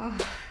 Oh.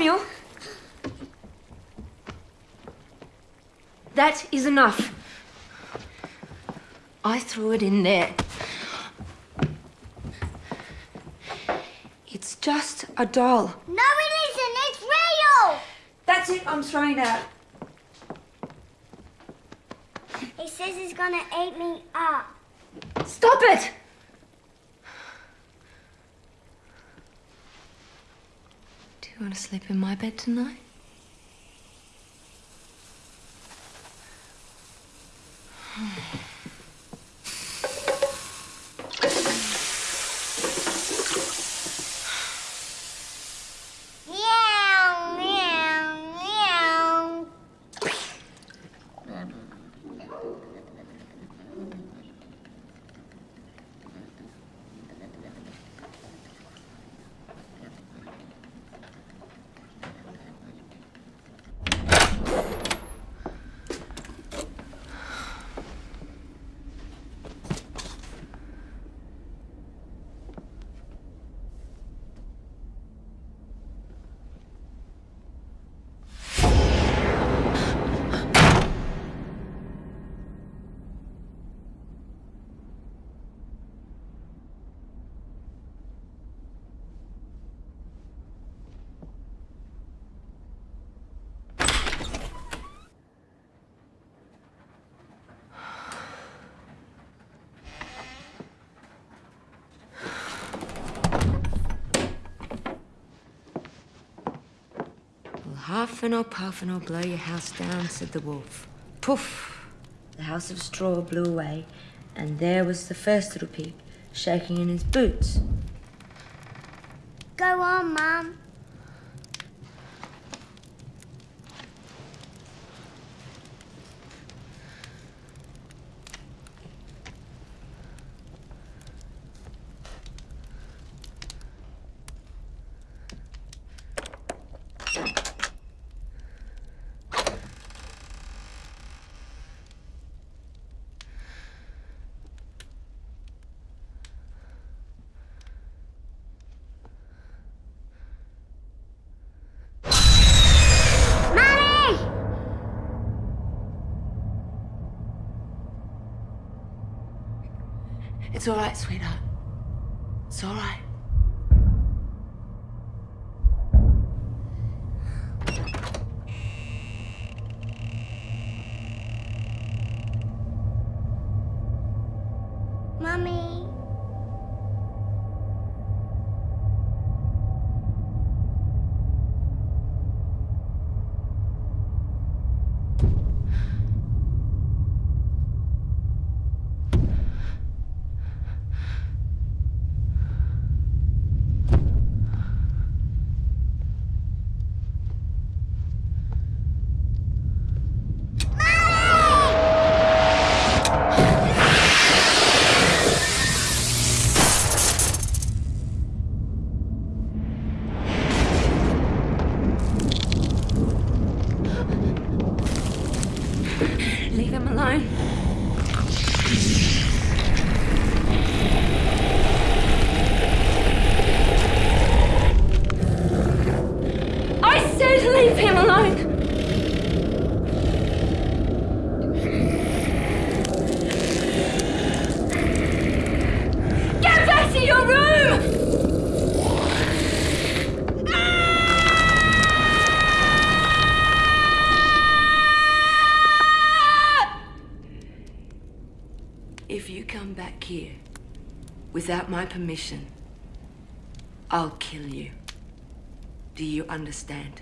Samuel. That is enough. I threw it in there. It's just a doll. No, it isn't. It's real. That's it, I'm throwing it out. He says he's gonna eat me up. Stop it! You want to sleep in my bed tonight? Huffing or puffing or blow your house down, said the wolf. Poof! The house of straw blew away, and there was the first little pig, shaking in his boots. Go on, Mum. It's all right, sweetheart. It's all right. Without my permission, I'll kill you. Do you understand?